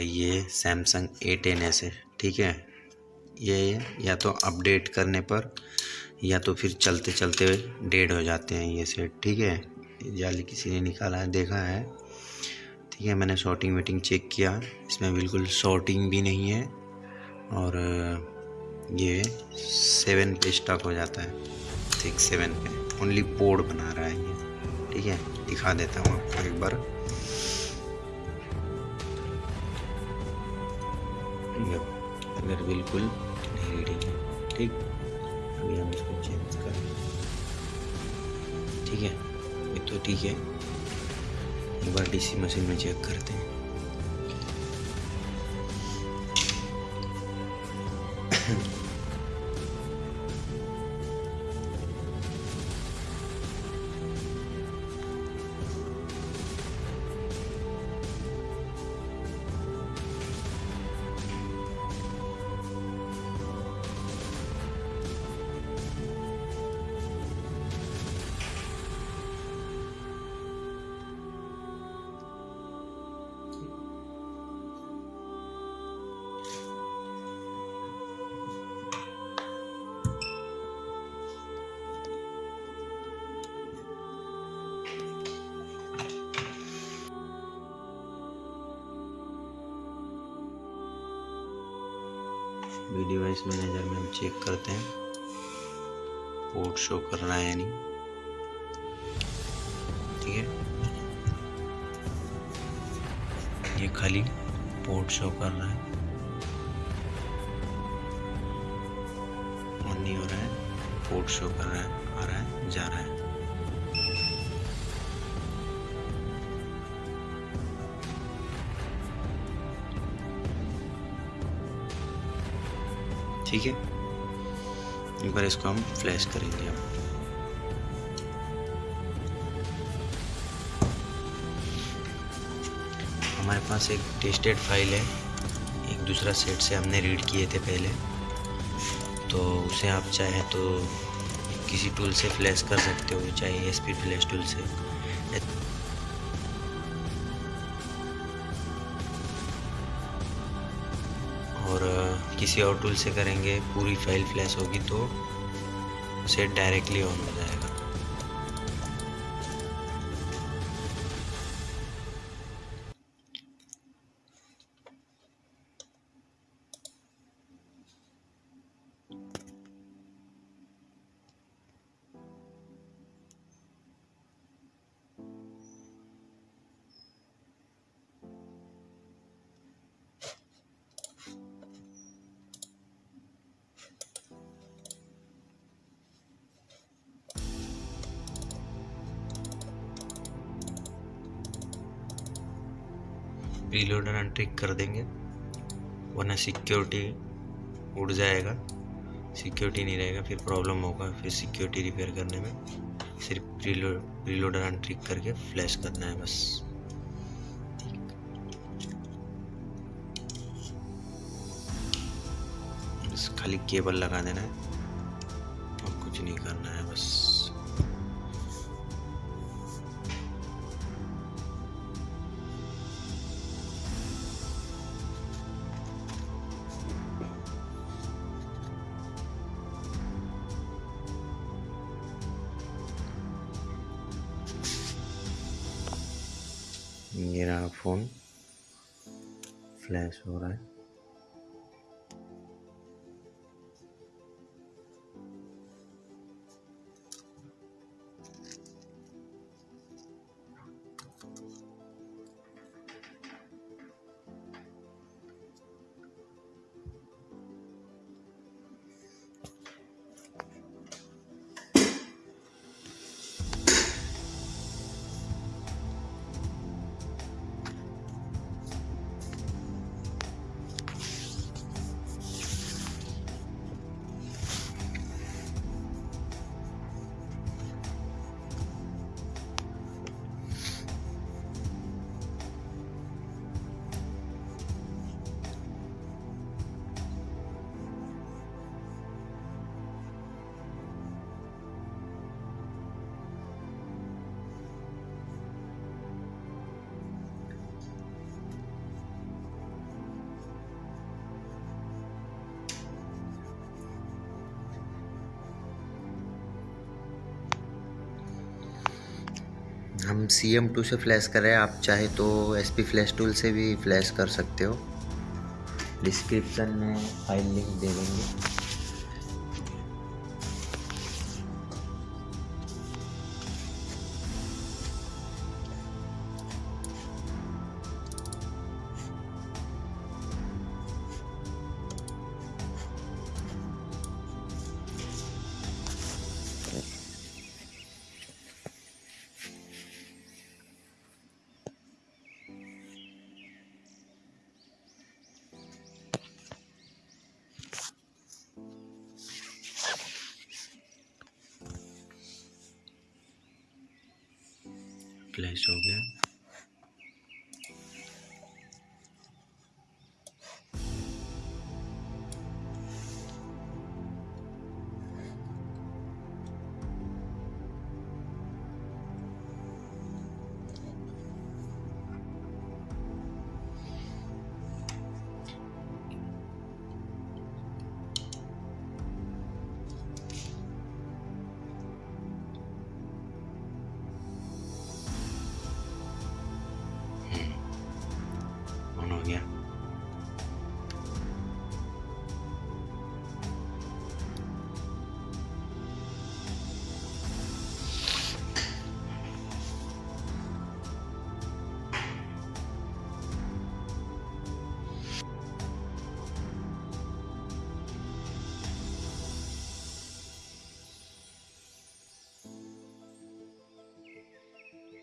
भाई, ये Samsung A ten S है, ठीक है? ये, या तो अपडेट करने पर, या तो फिर चलते चलते डेड हो जाते हैं ये सेट ठीक है? जाली किसी ने निकाला है, देखा है, ठीक है? मैंने शॉर्टिंग वेटिंग चेक किया, इसमें बिल्कुल शॉर्टिंग भी नहीं है, और, ये सेवन पे स्टॉक हो जाता है, ठीक सेवन पे। ओनली पोर्ड बना रहा है ये, ठीक है? दिखा देता हूँ आपको एक बार। अगर बिल्कुल नहीं रीडिंग है, ठीक? अभी हम इसको चेंज कर। ठीक है? ये तो ठीक है। एक बार डीसी मशीन में चेक करते हैं। वी डिवाइस मैनेजर में हम चेक करते हैं। पोर्ट शो कर रहा है या नहीं। ठीक है? ये खाली पोर्ट शो कर रहा है। ऑन नहीं हो रहा है पोर्ट शो कर रहा है, आ रहा है, जा रहा है। ठीक है? एक बार इसको हम फ्लैश करेंगे अब। हमारे पास एक टेस्टेड फ़ाइल है। एक दूसरा सेट से हमने रीड किए थे पहले। तो उसे आप चाहें तो किसी टूल से फ्लैश कर सकते हो, चाहे एस पी फ्लैश टूल से। और किसी और टूल से करेंगे, पूरी फ़ाइल फ्लैश होगी तो उसे डायरेक्टली ऑन हो जाएगा। रीलोडर अनट्रिक कर देंगे। वरना सिक्योरिटी उड़ जाएगा। सिक्योरिटी नहीं रहेगा, फिर प्रॉब्लम होगा, फिर सिक्योरिटी रिपेयर करने में। सिर्फ़ रीलोडर अनट्रिक करके फ्लैश करना है बस। बस खाली केबल लगा देना है। और कुछ नहीं करना है बस। रहा फ़ोन फ्लैश हो रहा है हम सी एम टू से फ्लैश कर रहे हैं। आप चाहे तो एस पी फ्लैश टूल से भी फ्लैश कर सकते हो। डिस्क्रिप्शन में फ़ाइल लिंक दे देंगे। फ्लैश हो गया।